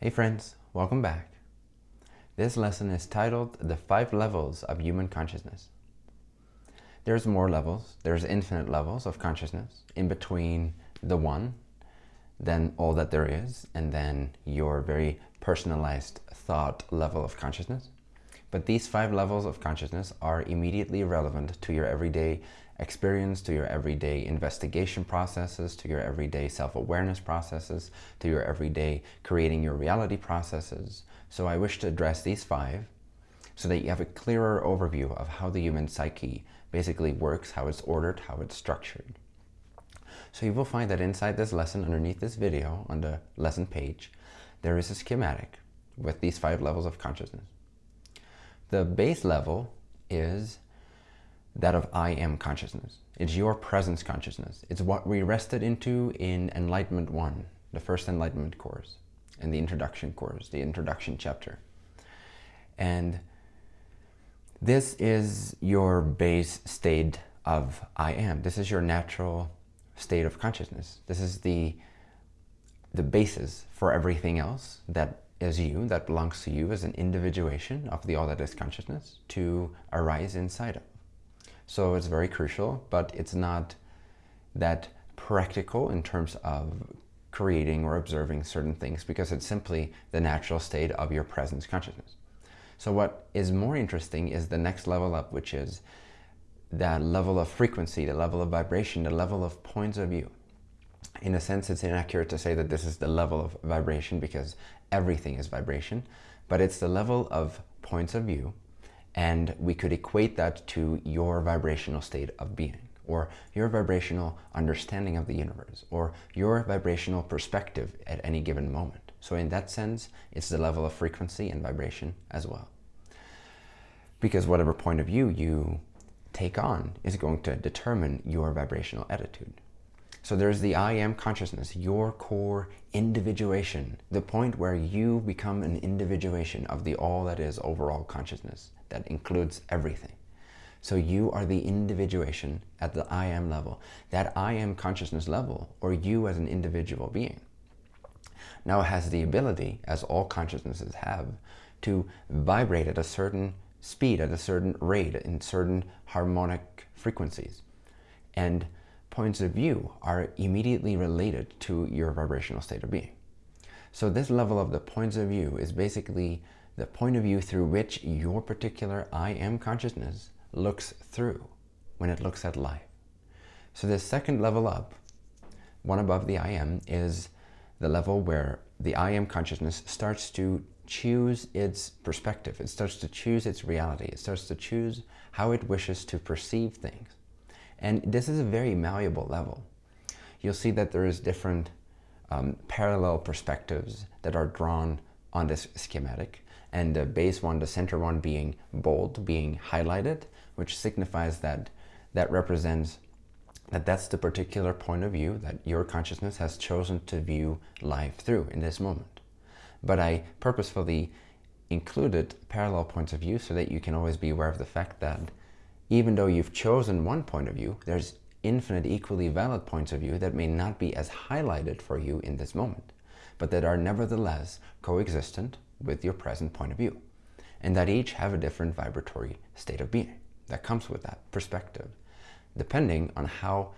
Hey friends, welcome back. This lesson is titled The Five Levels of Human Consciousness. There's more levels, there's infinite levels of consciousness in between the one, then all that there is, and then your very personalized thought level of consciousness. But these five levels of consciousness are immediately relevant to your everyday experience, to your everyday investigation processes, to your everyday self-awareness processes, to your everyday creating your reality processes. So I wish to address these five so that you have a clearer overview of how the human psyche basically works, how it's ordered, how it's structured. So you will find that inside this lesson, underneath this video, on the lesson page, there is a schematic with these five levels of consciousness. The base level is that of I am consciousness. It's your presence consciousness. It's what we rested into in Enlightenment 1, the first Enlightenment course, and the introduction course, the introduction chapter. And this is your base state of I am. This is your natural state of consciousness. This is the, the basis for everything else that is you, that belongs to you as an individuation of the all that is consciousness to arise inside of. So it's very crucial, but it's not that practical in terms of creating or observing certain things because it's simply the natural state of your presence consciousness. So what is more interesting is the next level up, which is that level of frequency, the level of vibration, the level of points of view. In a sense, it's inaccurate to say that this is the level of vibration because everything is vibration, but it's the level of points of view and we could equate that to your vibrational state of being or your vibrational understanding of the universe or your vibrational perspective at any given moment. So in that sense, it's the level of frequency and vibration as well. Because whatever point of view you take on is going to determine your vibrational attitude. So there's the I am consciousness, your core individuation, the point where you become an individuation of the all that is overall consciousness that includes everything. So you are the individuation at the I am level, that I am consciousness level, or you as an individual being. Now it has the ability, as all consciousnesses have, to vibrate at a certain speed, at a certain rate, in certain harmonic frequencies. And points of view are immediately related to your vibrational state of being. So this level of the points of view is basically the point of view through which your particular I am consciousness looks through when it looks at life. So the second level up, one above the I am, is the level where the I am consciousness starts to choose its perspective. It starts to choose its reality. It starts to choose how it wishes to perceive things. And this is a very malleable level. You'll see that there is different um, parallel perspectives that are drawn on this schematic. And the base one, the center one being bold, being highlighted, which signifies that that represents that that's the particular point of view that your consciousness has chosen to view life through in this moment. But I purposefully included parallel points of view so that you can always be aware of the fact that even though you've chosen one point of view, there's infinite equally valid points of view that may not be as highlighted for you in this moment, but that are nevertheless coexistent with your present point of view, and that each have a different vibratory state of being that comes with that perspective, depending on how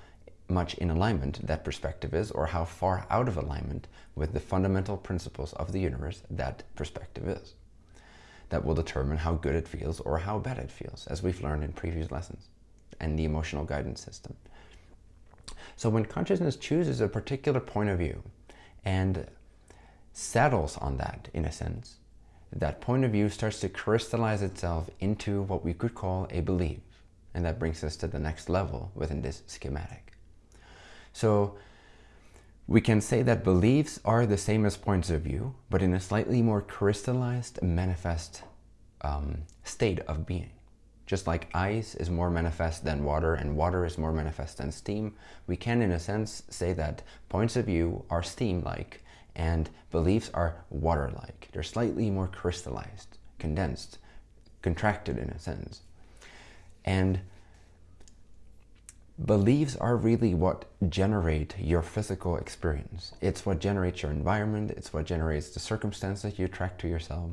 much in alignment that perspective is or how far out of alignment with the fundamental principles of the universe that perspective is that will determine how good it feels or how bad it feels, as we've learned in previous lessons, and the emotional guidance system. So when consciousness chooses a particular point of view and settles on that, in a sense, that point of view starts to crystallize itself into what we could call a belief. And that brings us to the next level within this schematic. So we can say that beliefs are the same as points of view, but in a slightly more crystallized, manifest um, state of being. Just like ice is more manifest than water and water is more manifest than steam, we can in a sense say that points of view are steam-like And beliefs are water-like. They're slightly more crystallized, condensed, contracted in a sense. And beliefs are really what generate your physical experience. It's what generates your environment. It's what generates the circumstances you attract to yourself.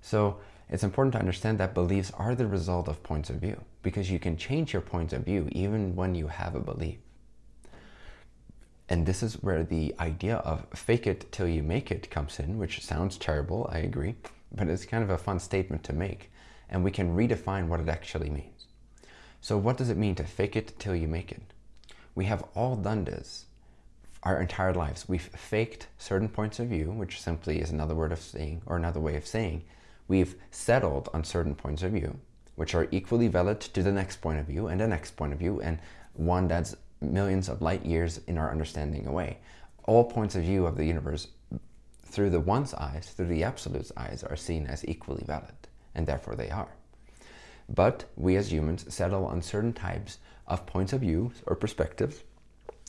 So it's important to understand that beliefs are the result of points of view because you can change your points of view even when you have a belief. And this is where the idea of fake it till you make it comes in, which sounds terrible, I agree, but it's kind of a fun statement to make. And we can redefine what it actually means. So what does it mean to fake it till you make it? We have all done this our entire lives. We've faked certain points of view, which simply is another word of saying, or another way of saying, we've settled on certain points of view, which are equally valid to the next point of view and the next point of view, and one that's millions of light years in our understanding away. All points of view of the universe through the one's eyes, through the absolute's eyes, are seen as equally valid, and therefore they are. But we as humans settle on certain types of points of view or perspectives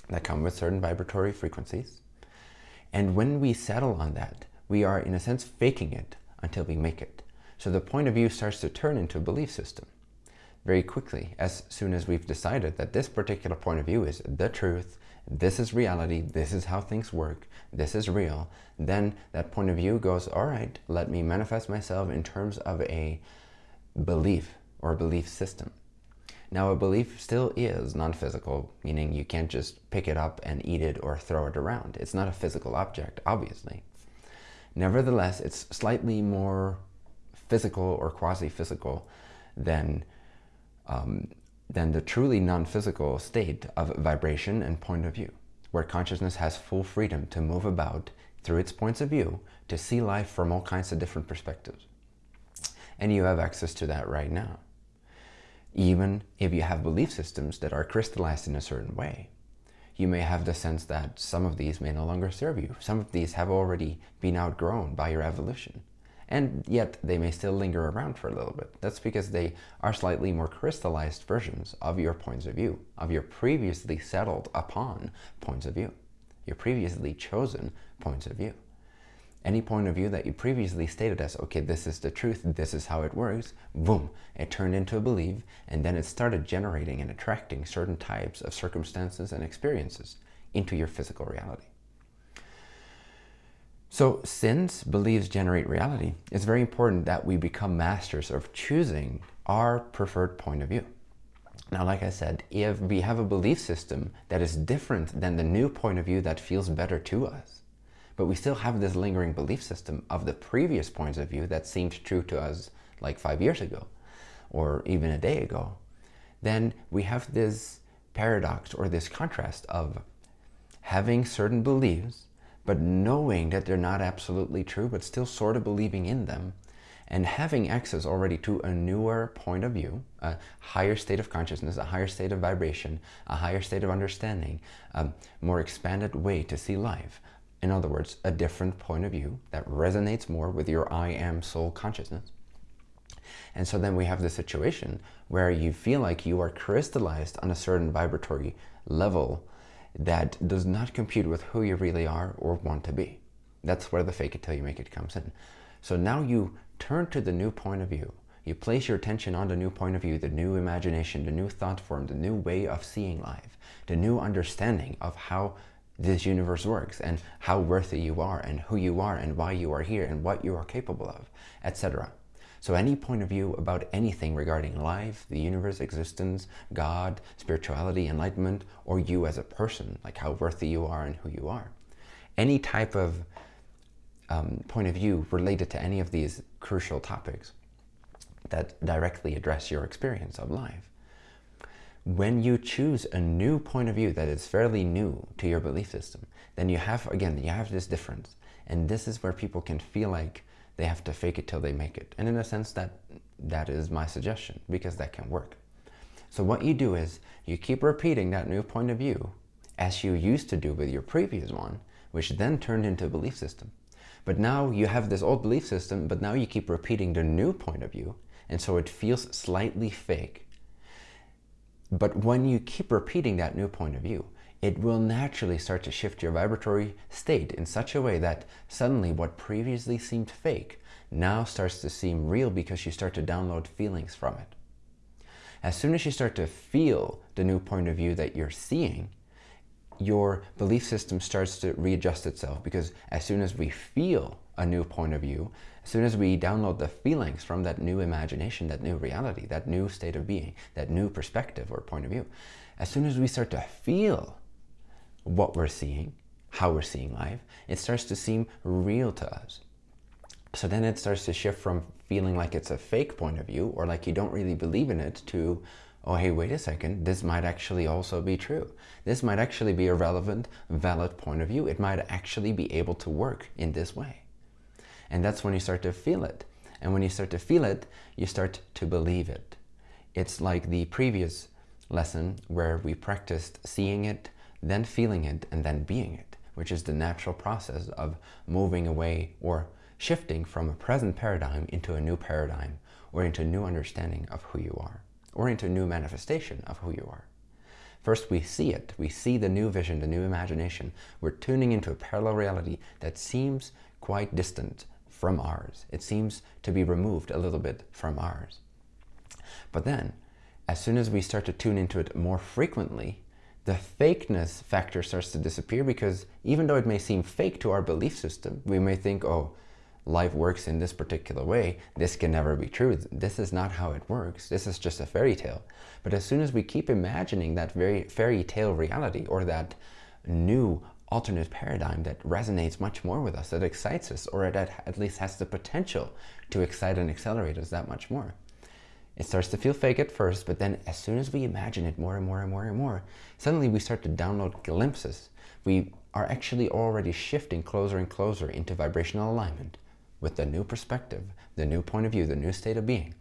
that come with certain vibratory frequencies. And when we settle on that, we are in a sense faking it until we make it. So the point of view starts to turn into a belief system very quickly as soon as we've decided that this particular point of view is the truth, this is reality, this is how things work, this is real, then that point of view goes, all right, let me manifest myself in terms of a belief or a belief system. Now a belief still is non-physical, meaning you can't just pick it up and eat it or throw it around. It's not a physical object, obviously. Nevertheless, it's slightly more physical or quasi-physical than um, than the truly non-physical state of vibration and point of view, where consciousness has full freedom to move about through its points of view to see life from all kinds of different perspectives. And you have access to that right now. Even if you have belief systems that are crystallized in a certain way, you may have the sense that some of these may no longer serve you. Some of these have already been outgrown by your evolution and yet they may still linger around for a little bit. That's because they are slightly more crystallized versions of your points of view, of your previously settled upon points of view, your previously chosen points of view. Any point of view that you previously stated as, okay, this is the truth, this is how it works, boom, it turned into a belief, and then it started generating and attracting certain types of circumstances and experiences into your physical reality. So since beliefs generate reality, it's very important that we become masters of choosing our preferred point of view. Now, like I said, if we have a belief system that is different than the new point of view that feels better to us, but we still have this lingering belief system of the previous points of view that seemed true to us like five years ago, or even a day ago, then we have this paradox or this contrast of having certain beliefs but knowing that they're not absolutely true, but still sort of believing in them, and having access already to a newer point of view, a higher state of consciousness, a higher state of vibration, a higher state of understanding, a more expanded way to see life. In other words, a different point of view that resonates more with your I am soul consciousness. And so then we have the situation where you feel like you are crystallized on a certain vibratory level that does not compute with who you really are or want to be. That's where the fake it till you make it comes in. So now you turn to the new point of view. You place your attention on the new point of view, the new imagination, the new thought form, the new way of seeing life, the new understanding of how this universe works and how worthy you are and who you are and why you are here and what you are capable of, etc. So any point of view about anything regarding life, the universe, existence, God, spirituality, enlightenment, or you as a person, like how worthy you are and who you are. Any type of um, point of view related to any of these crucial topics that directly address your experience of life. When you choose a new point of view that is fairly new to your belief system, then you have, again, you have this difference. And this is where people can feel like they have to fake it till they make it. And in a sense, that that is my suggestion because that can work. So what you do is you keep repeating that new point of view as you used to do with your previous one, which then turned into a belief system. But now you have this old belief system, but now you keep repeating the new point of view. And so it feels slightly fake. But when you keep repeating that new point of view, it will naturally start to shift your vibratory state in such a way that suddenly what previously seemed fake now starts to seem real because you start to download feelings from it. As soon as you start to feel the new point of view that you're seeing, your belief system starts to readjust itself because as soon as we feel a new point of view, as soon as we download the feelings from that new imagination, that new reality, that new state of being, that new perspective or point of view, as soon as we start to feel what we're seeing, how we're seeing life, it starts to seem real to us. So then it starts to shift from feeling like it's a fake point of view or like you don't really believe in it to, oh, hey, wait a second, this might actually also be true. This might actually be a relevant, valid point of view. It might actually be able to work in this way. And that's when you start to feel it. And when you start to feel it, you start to believe it. It's like the previous lesson where we practiced seeing it, then feeling it, and then being it, which is the natural process of moving away or shifting from a present paradigm into a new paradigm or into a new understanding of who you are or into a new manifestation of who you are. First, we see it. We see the new vision, the new imagination. We're tuning into a parallel reality that seems quite distant from ours. It seems to be removed a little bit from ours. But then, as soon as we start to tune into it more frequently, the fakeness factor starts to disappear because even though it may seem fake to our belief system, we may think, oh, life works in this particular way, this can never be true. This is not how it works. This is just a fairy tale. But as soon as we keep imagining that very fairy tale reality or that new alternate paradigm that resonates much more with us, that excites us, or that at least has the potential to excite and accelerate us that much more. It starts to feel fake at first, but then as soon as we imagine it more and more and more and more, suddenly we start to download glimpses. We are actually already shifting closer and closer into vibrational alignment with the new perspective, the new point of view, the new state of being.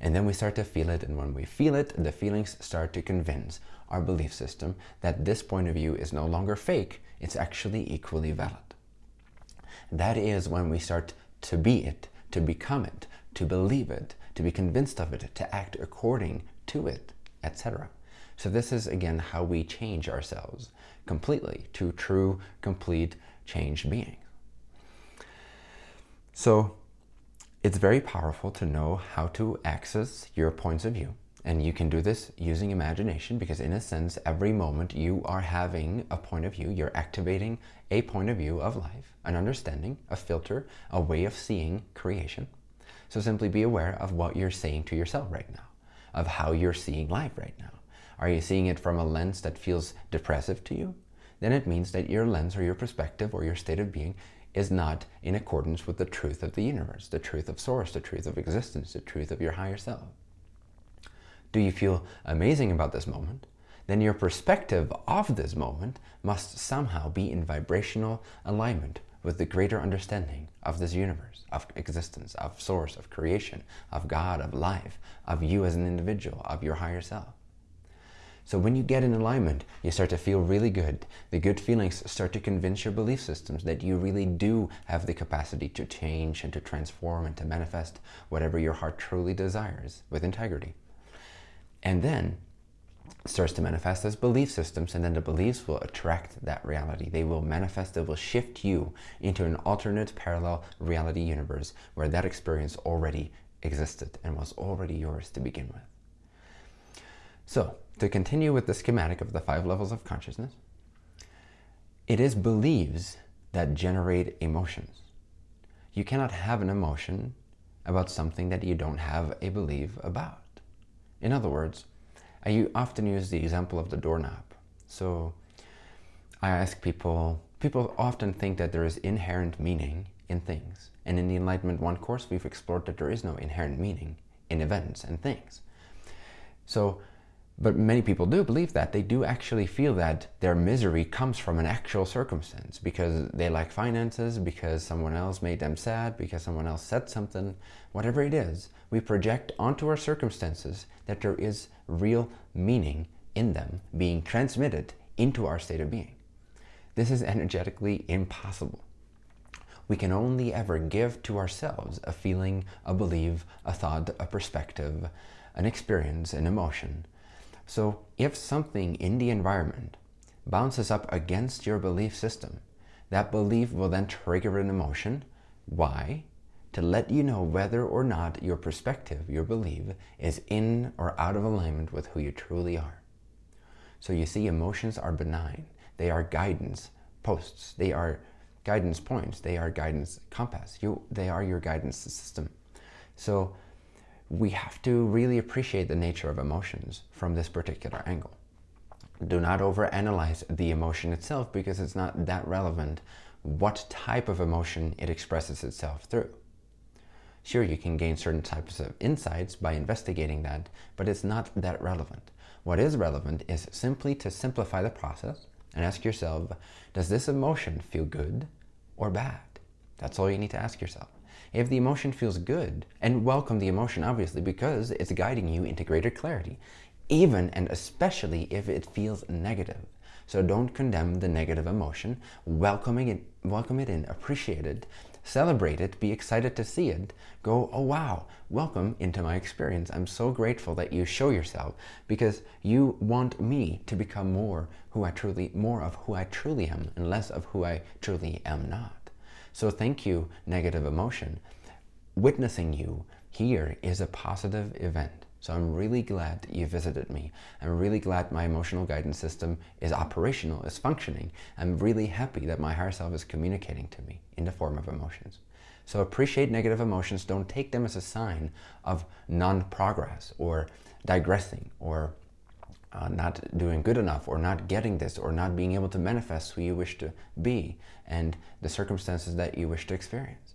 And then we start to feel it, and when we feel it, the feelings start to convince our belief system that this point of view is no longer fake, it's actually equally valid. That is when we start to be it, to become it, to believe it, to be convinced of it, to act according to it, etc. So this is again how we change ourselves completely to true, complete, changed beings. So it's very powerful to know how to access your points of view. And you can do this using imagination because in a sense, every moment you are having a point of view, you're activating a point of view of life, an understanding, a filter, a way of seeing creation. So simply be aware of what you're saying to yourself right now, of how you're seeing life right now. Are you seeing it from a lens that feels depressive to you? Then it means that your lens or your perspective or your state of being is not in accordance with the truth of the universe, the truth of source, the truth of existence, the truth of your higher self. Do you feel amazing about this moment? Then your perspective of this moment must somehow be in vibrational alignment with the greater understanding of this universe, of existence, of source, of creation, of God, of life, of you as an individual, of your higher self. So when you get in alignment, you start to feel really good. The good feelings start to convince your belief systems that you really do have the capacity to change and to transform and to manifest whatever your heart truly desires with integrity. And then starts to manifest as belief systems and then the beliefs will attract that reality. They will manifest, they will shift you into an alternate parallel reality universe where that experience already existed and was already yours to begin with. So to continue with the schematic of the five levels of consciousness, it is beliefs that generate emotions. You cannot have an emotion about something that you don't have a belief about. In other words, I often use the example of the doorknob. So I ask people, people often think that there is inherent meaning in things. And in the Enlightenment One course, we've explored that there is no inherent meaning in events and things. So but many people do believe that. They do actually feel that their misery comes from an actual circumstance because they lack finances, because someone else made them sad, because someone else said something, whatever it is. We project onto our circumstances that there is real meaning in them being transmitted into our state of being. This is energetically impossible. We can only ever give to ourselves a feeling, a belief, a thought, a perspective, an experience, an emotion, so if something in the environment bounces up against your belief system. That belief will then trigger an emotion. Why? To let you know whether or not your perspective, your belief, is in or out of alignment with who you truly are. So you see, emotions are benign. They are guidance posts. They are guidance points. They are guidance compass. You, they are your guidance system. So we have to really appreciate the nature of emotions from this particular angle. Do not overanalyze the emotion itself because it's not that relevant what type of emotion it expresses itself through. Sure, you can gain certain types of insights by investigating that, but it's not that relevant. What is relevant is simply to simplify the process and ask yourself, does this emotion feel good or bad? That's all you need to ask yourself. If the emotion feels good, and welcome the emotion obviously because it's guiding you into greater clarity, even and especially if it feels negative. So don't condemn the negative emotion, welcoming it, welcome it in, appreciate it, celebrate it, be excited to see it, go, oh wow, welcome into my experience. I'm so grateful that you show yourself because you want me to become more who I truly, more of who I truly am and less of who I truly am not. So thank you, negative emotion. Witnessing you here is a positive event. So I'm really glad you visited me. I'm really glad my emotional guidance system is operational, is functioning. I'm really happy that my higher self is communicating to me in the form of emotions. So appreciate negative emotions. Don't take them as a sign of non-progress or digressing or uh, not doing good enough or not getting this or not being able to manifest who you wish to be and the circumstances that you wish to experience.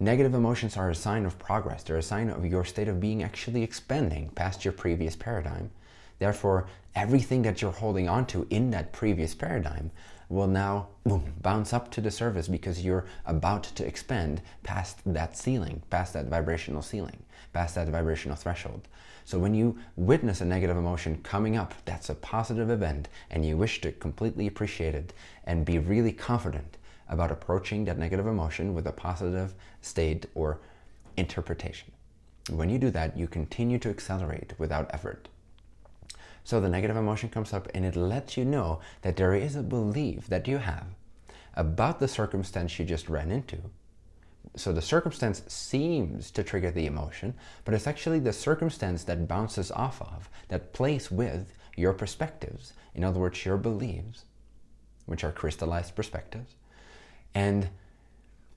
Negative emotions are a sign of progress. They're a sign of your state of being actually expanding past your previous paradigm. Therefore, everything that you're holding on to in that previous paradigm will now boom, bounce up to the surface because you're about to expand past that ceiling, past that vibrational ceiling, past that vibrational threshold. So when you witness a negative emotion coming up, that's a positive event and you wish to completely appreciate it and be really confident about approaching that negative emotion with a positive state or interpretation. When you do that, you continue to accelerate without effort. So the negative emotion comes up and it lets you know that there is a belief that you have about the circumstance you just ran into. So the circumstance seems to trigger the emotion, but it's actually the circumstance that bounces off of, that plays with your perspectives. In other words, your beliefs, which are crystallized perspectives, and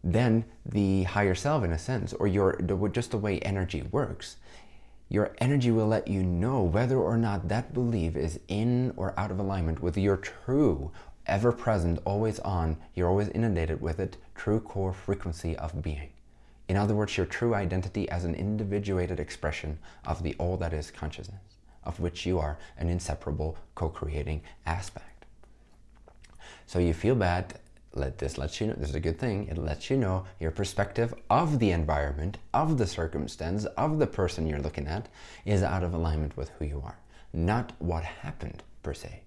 then the higher self in a sense, or your just the way energy works, your energy will let you know whether or not that belief is in or out of alignment with your true, ever-present, always on, you're always inundated with it, true core frequency of being. In other words, your true identity as an individuated expression of the all that is consciousness, of which you are an inseparable co-creating aspect. So you feel bad let this lets you know, this is a good thing, it lets you know your perspective of the environment, of the circumstance, of the person you're looking at is out of alignment with who you are, not what happened per se.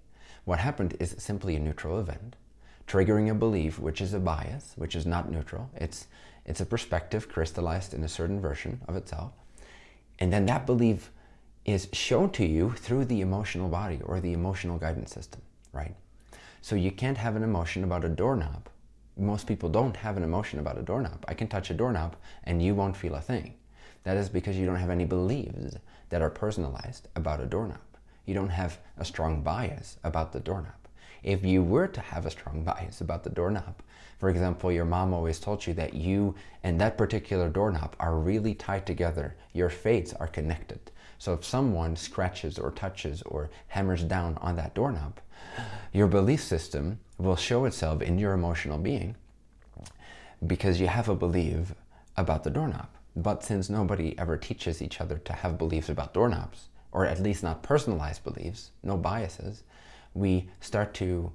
What happened is simply a neutral event, triggering a belief which is a bias, which is not neutral. It's, it's a perspective crystallized in a certain version of itself. And then that belief is shown to you through the emotional body or the emotional guidance system, right? So you can't have an emotion about a doorknob. Most people don't have an emotion about a doorknob. I can touch a doorknob and you won't feel a thing. That is because you don't have any beliefs that are personalized about a doorknob. You don't have a strong bias about the doorknob. If you were to have a strong bias about the doorknob, for example, your mom always told you that you and that particular doorknob are really tied together. Your fates are connected. So if someone scratches or touches or hammers down on that doorknob, your belief system will show itself in your emotional being because you have a belief about the doorknob. But since nobody ever teaches each other to have beliefs about doorknobs, or at least not personalized beliefs, no biases, we start to,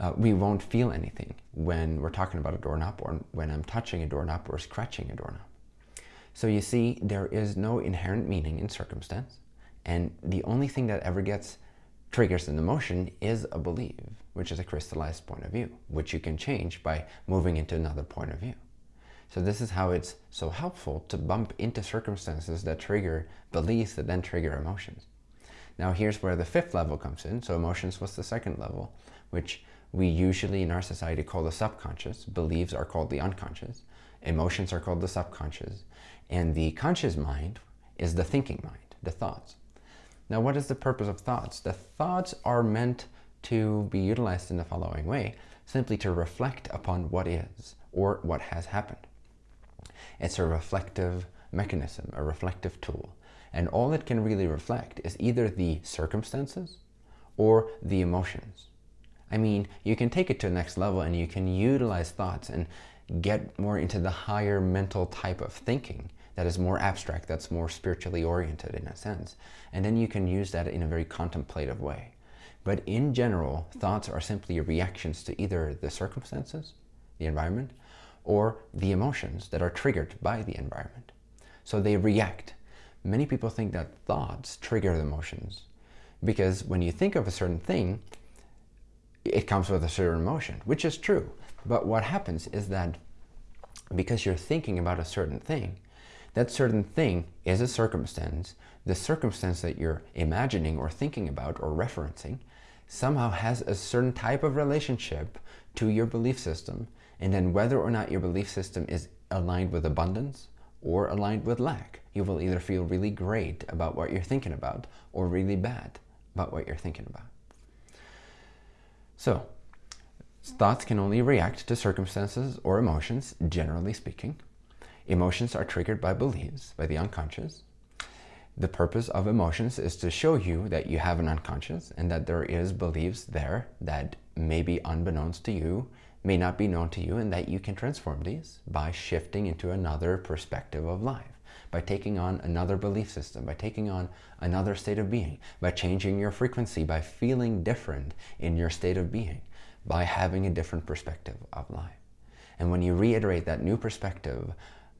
uh, we won't feel anything when we're talking about a doorknob or when I'm touching a doorknob or scratching a doorknob. So you see, there is no inherent meaning in circumstance. And the only thing that ever gets triggers an emotion is a belief, which is a crystallized point of view, which you can change by moving into another point of view. So this is how it's so helpful to bump into circumstances that trigger beliefs that then trigger emotions. Now here's where the fifth level comes in. So emotions was the second level, which we usually in our society call the subconscious. Beliefs are called the unconscious. Emotions are called the subconscious. And the conscious mind is the thinking mind, the thoughts. Now what is the purpose of thoughts? The thoughts are meant to be utilized in the following way, simply to reflect upon what is or what has happened. It's a reflective mechanism, a reflective tool. And all it can really reflect is either the circumstances or the emotions. I mean, you can take it to the next level and you can utilize thoughts and get more into the higher mental type of thinking that is more abstract, that's more spiritually oriented in a sense. And then you can use that in a very contemplative way. But in general, thoughts are simply reactions to either the circumstances, the environment, or the emotions that are triggered by the environment. So they react. Many people think that thoughts trigger the emotions because when you think of a certain thing, it comes with a certain emotion, which is true. But what happens is that because you're thinking about a certain thing, that certain thing is a circumstance. The circumstance that you're imagining or thinking about or referencing somehow has a certain type of relationship to your belief system. And then whether or not your belief system is aligned with abundance or aligned with lack, you will either feel really great about what you're thinking about or really bad about what you're thinking about. So, thoughts can only react to circumstances or emotions, generally speaking. Emotions are triggered by beliefs, by the unconscious. The purpose of emotions is to show you that you have an unconscious and that there is beliefs there that may be unbeknownst to you, may not be known to you, and that you can transform these by shifting into another perspective of life, by taking on another belief system, by taking on another state of being, by changing your frequency, by feeling different in your state of being, by having a different perspective of life. And when you reiterate that new perspective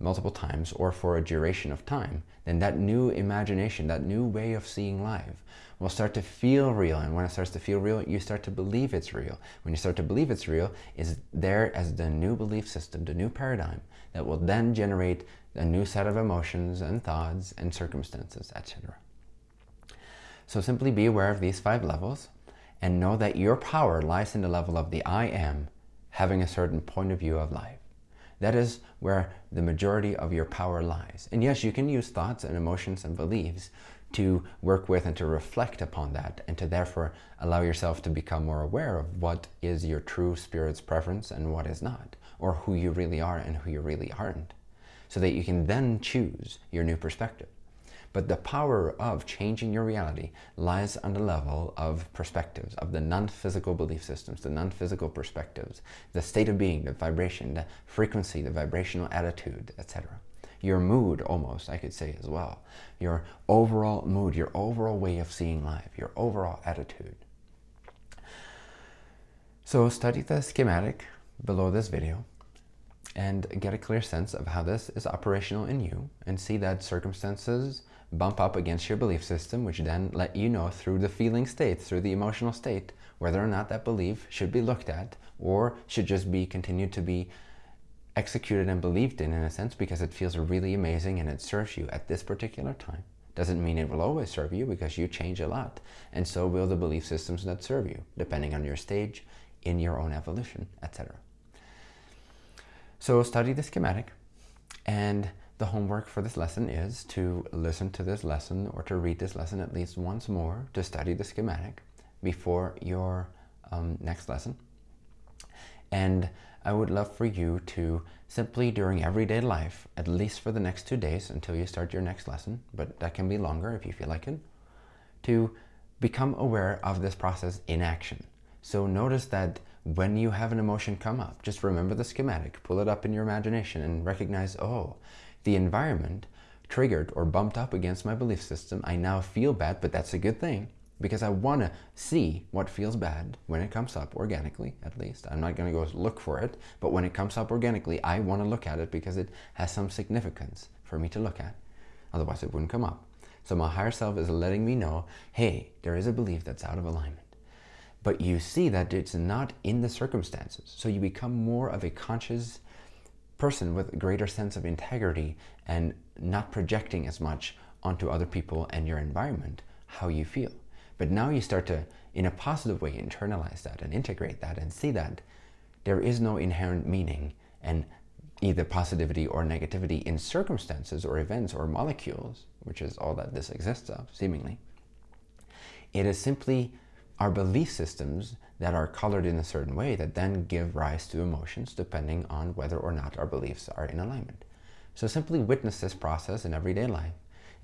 multiple times or for a duration of time, then that new imagination, that new way of seeing life will start to feel real. And when it starts to feel real, you start to believe it's real. When you start to believe it's real, is there as the new belief system, the new paradigm that will then generate a new set of emotions and thoughts and circumstances, etc. So simply be aware of these five levels and know that your power lies in the level of the I am having a certain point of view of life. That is where the majority of your power lies. And yes, you can use thoughts and emotions and beliefs to work with and to reflect upon that and to therefore allow yourself to become more aware of what is your true spirit's preference and what is not, or who you really are and who you really aren't, so that you can then choose your new perspective. But the power of changing your reality lies on the level of perspectives, of the non-physical belief systems, the non-physical perspectives, the state of being, the vibration, the frequency, the vibrational attitude, etc. Your mood almost, I could say as well. Your overall mood, your overall way of seeing life, your overall attitude. So study the schematic below this video and get a clear sense of how this is operational in you and see that circumstances bump up against your belief system, which then let you know through the feeling state, through the emotional state, whether or not that belief should be looked at or should just be continued to be executed and believed in, in a sense, because it feels really amazing and it serves you at this particular time. Doesn't mean it will always serve you because you change a lot. And so will the belief systems that serve you, depending on your stage in your own evolution, etc. So study the schematic and the homework for this lesson is to listen to this lesson or to read this lesson at least once more to study the schematic before your um, next lesson. And I would love for you to simply during everyday life, at least for the next two days until you start your next lesson, but that can be longer if you feel like it, to become aware of this process in action. So notice that when you have an emotion come up, just remember the schematic, pull it up in your imagination and recognize, oh, the environment triggered or bumped up against my belief system. I now feel bad, but that's a good thing because I want to see what feels bad when it comes up organically, at least. I'm not going to go look for it, but when it comes up organically, I want to look at it because it has some significance for me to look at. Otherwise, it wouldn't come up. So my higher self is letting me know, hey, there is a belief that's out of alignment. But you see that it's not in the circumstances. So you become more of a conscious person with a greater sense of integrity and not projecting as much onto other people and your environment how you feel. But now you start to, in a positive way, internalize that and integrate that and see that there is no inherent meaning and either positivity or negativity in circumstances or events or molecules, which is all that this exists of, seemingly. It is simply our belief systems that are colored in a certain way that then give rise to emotions depending on whether or not our beliefs are in alignment. So simply witness this process in everyday life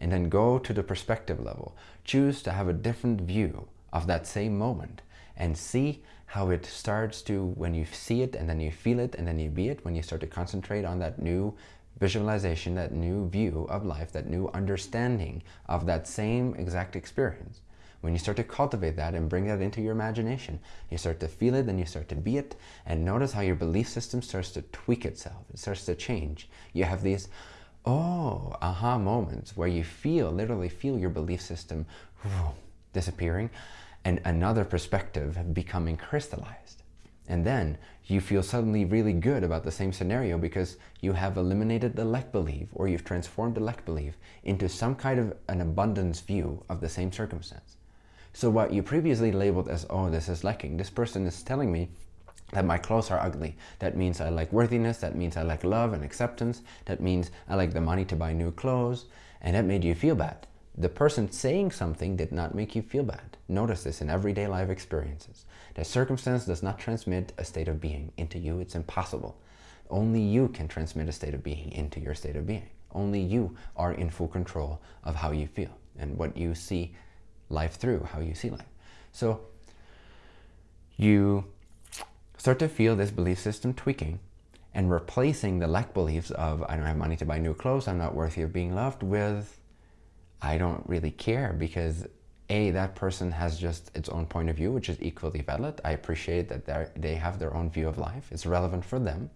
and then go to the perspective level. Choose to have a different view of that same moment and see how it starts to, when you see it and then you feel it and then you be it, when you start to concentrate on that new visualization, that new view of life, that new understanding of that same exact experience. When you start to cultivate that and bring that into your imagination, you start to feel it, then you start to be it, and notice how your belief system starts to tweak itself. It starts to change. You have these, oh, aha moments where you feel, literally feel your belief system disappearing and another perspective becoming crystallized. And then you feel suddenly really good about the same scenario because you have eliminated the lack belief or you've transformed the lack belief into some kind of an abundance view of the same circumstance. So what you previously labeled as, oh, this is lacking, this person is telling me that my clothes are ugly. That means I like worthiness, that means I like love and acceptance, that means I like the money to buy new clothes, and that made you feel bad. The person saying something did not make you feel bad. Notice this in everyday life experiences. That circumstance does not transmit a state of being into you. It's impossible. Only you can transmit a state of being into your state of being. Only you are in full control of how you feel and what you see life through, how you see life. So you start to feel this belief system tweaking and replacing the lack beliefs of I don't have money to buy new clothes, I'm not worthy of being loved with I don't really care because A, that person has just its own point of view, which is equally valid. I appreciate that they have their own view of life. It's relevant for them.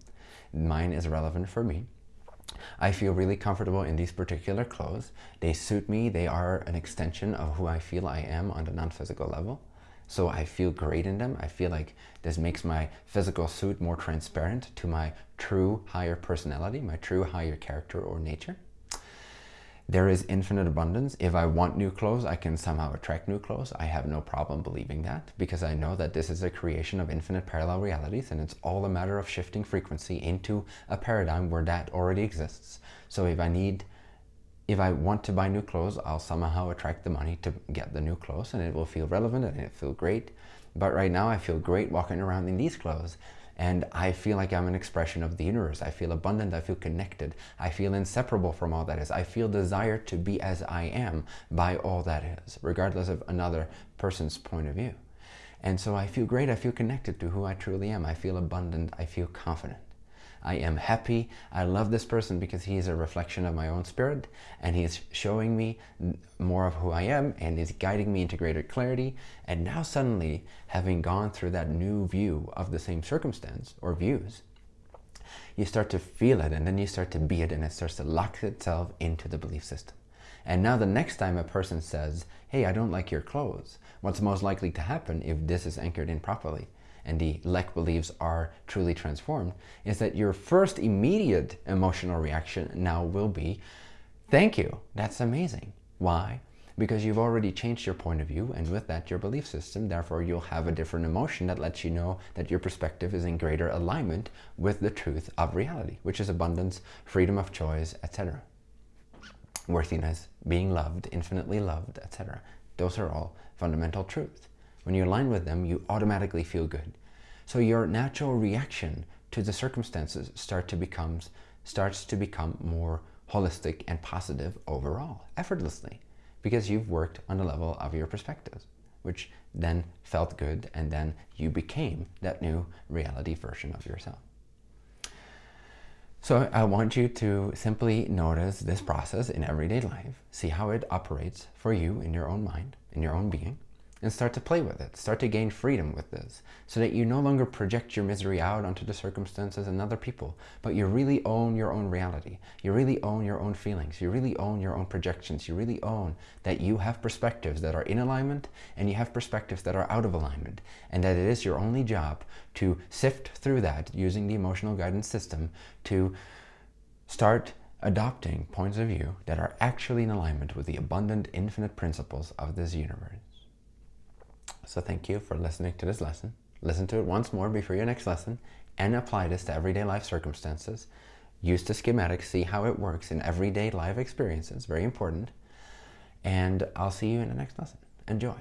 Mine is relevant for me. I feel really comfortable in these particular clothes. They suit me. They are an extension of who I feel I am on the non-physical level. So I feel great in them. I feel like this makes my physical suit more transparent to my true higher personality, my true higher character or nature. There is infinite abundance. If I want new clothes, I can somehow attract new clothes. I have no problem believing that because I know that this is a creation of infinite parallel realities and it's all a matter of shifting frequency into a paradigm where that already exists. So if I need, if I want to buy new clothes, I'll somehow attract the money to get the new clothes and it will feel relevant and it feel great. But right now I feel great walking around in these clothes and I feel like I'm an expression of the universe. I feel abundant, I feel connected, I feel inseparable from all that is. I feel desire to be as I am by all that is, regardless of another person's point of view. And so I feel great, I feel connected to who I truly am. I feel abundant, I feel confident. I am happy. I love this person because he is a reflection of my own spirit and he is showing me more of who I am and is guiding me into greater clarity. And now suddenly, having gone through that new view of the same circumstance or views, you start to feel it and then you start to be it and it starts to lock itself into the belief system. And now the next time a person says, hey, I don't like your clothes, what's most likely to happen if this is anchored in properly and the lack beliefs are truly transformed, is that your first immediate emotional reaction now will be, thank you, that's amazing. Why? Because you've already changed your point of view and with that your belief system, therefore you'll have a different emotion that lets you know that your perspective is in greater alignment with the truth of reality, which is abundance, freedom of choice, etc. Worthiness, being loved, infinitely loved, etc. Those are all fundamental truths. When you align with them, you automatically feel good. So your natural reaction to the circumstances start to becomes, starts to become more holistic and positive overall, effortlessly, because you've worked on the level of your perspectives, which then felt good, and then you became that new reality version of yourself. So I want you to simply notice this process in everyday life, see how it operates for you in your own mind, in your own being, and start to play with it. Start to gain freedom with this so that you no longer project your misery out onto the circumstances and other people, but you really own your own reality. You really own your own feelings. You really own your own projections. You really own that you have perspectives that are in alignment and you have perspectives that are out of alignment and that it is your only job to sift through that using the emotional guidance system to start adopting points of view that are actually in alignment with the abundant infinite principles of this universe. So thank you for listening to this lesson. Listen to it once more before your next lesson and apply this to everyday life circumstances. Use the schematic, see how it works in everyday life experiences, very important. And I'll see you in the next lesson. Enjoy.